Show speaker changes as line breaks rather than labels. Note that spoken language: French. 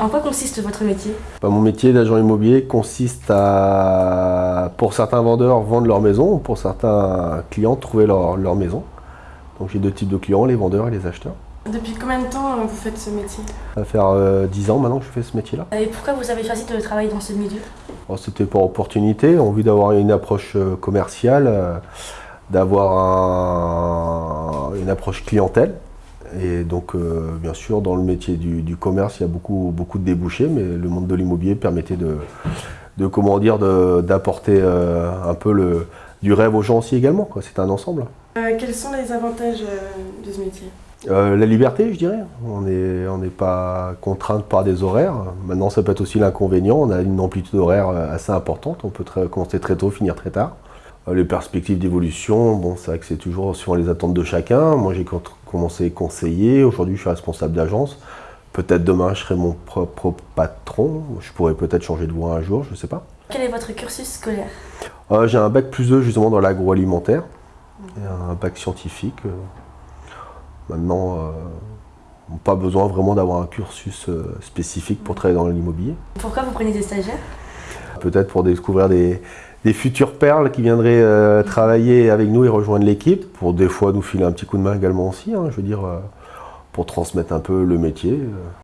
En quoi consiste votre métier?
Bah, mon métier d'agent immobilier consiste à, pour certains vendeurs, vendre leur maison, pour certains clients, trouver leur, leur maison. Donc j'ai deux types de clients, les vendeurs et les acheteurs.
Depuis combien de temps euh, vous faites ce métier?
Ça va faire euh, 10 ans maintenant que je fais ce métier-là.
Et pourquoi vous avez choisi de travailler dans ce milieu?
Alors, C'était par opportunité, envie d'avoir une approche euh, commerciale, euh, d'avoir un- une approche clientèle. Et donc, euh, bien sûr, dans le métier du, du commerce, il y a beaucoup, beaucoup de débouchés, mais le monde de l'immobilier permettait de, de comment dire, d'apporter euh, un peu le, du rêve aux gens aussi également. C'est un ensemble.
Euh, Quels sont les avantages de ce métier?
La liberté, je dirais. On n'est on n'est pas contrainte par des horaires. Maintenant, ça peut être aussi l'inconvénient. On a une amplitude horaire assez importante. On peut très- commencer très tôt, finir très tard. Les perspectives d'évolution, bon, c'est vrai que c'est toujours suivant les attentes de chacun. Moi, j'ai commencé conseiller. Aujourd'hui, je suis responsable d'agence. Peut-être demain, je serai mon propre patron. Je pourrais peut-être changer de voie un jour, je ne sais pas.
Quel est votre cursus scolaire
Euh, j'ai un bac plus 2 justement dans l'agroalimentaire un bac scientifique. euh. Maintenant, euh, pas besoin vraiment d'avoir un cursus euh, spécifique pour travailler dans l'immobilier.
Pourquoi vous prenez des stagiaires?
Peut-être pour découvrir des, des futures perles qui viendraient euh, travailler avec nous et rejoindre l'équipe, pour des fois nous filer un petit coup de main également aussi, hein, je veux dire, euh, pour transmettre un peu le métier. euh.